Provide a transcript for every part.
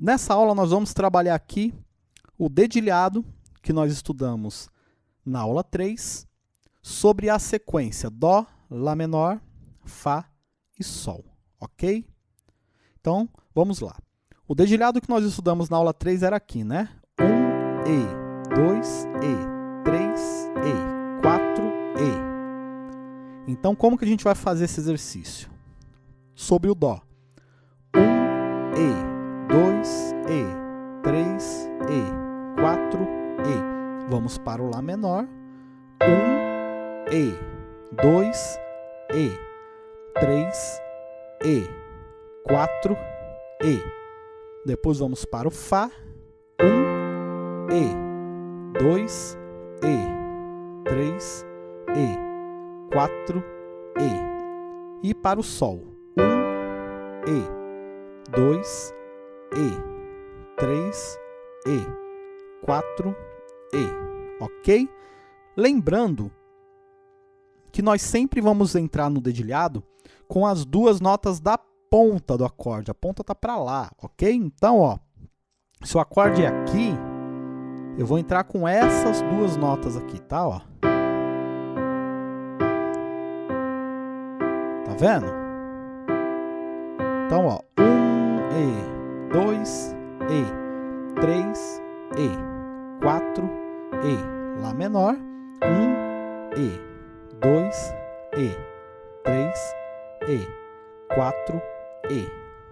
Nessa aula nós vamos trabalhar aqui o dedilhado que nós estudamos na aula 3 sobre a sequência Dó, Lá menor, Fá e Sol, ok? Então, vamos lá. O dedilhado que nós estudamos na aula 3 era aqui, né? 1 E, 2 E, 3 E, 4 E. Então, como que a gente vai fazer esse exercício? Sobre o Dó. 1 E, 2 E, 3 E, 4 E. Vamos para o Lá menor. 1 E, 2 E, 3 E, 4 E. Depois vamos para o Fá. 1, E, 2, E, 3, E, 4, para o Sol. 1, E, 2, E, 3, E, 4, E. Ok? Lembrando que nós sempre vamos entrar no dedilhado com as duas notas da ponta do acorde. A ponta está para lá, ok? Então, ó, se o acorde é aqui, eu vou entrar com essas duas notas aqui, tá? Ó. Tá vendo? Então, ó, um E, dois E, três E, quatro E, Lá menor, um E, dois E, três E, quatro e,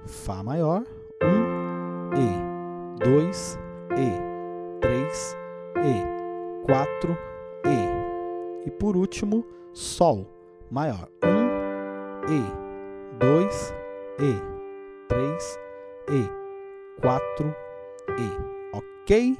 Fá maior, 1, um, E, 2, E, 3, E, 4, E. E por último, Sol maior, 1, um, E, 2, E, 3, E, 4, E. Ok?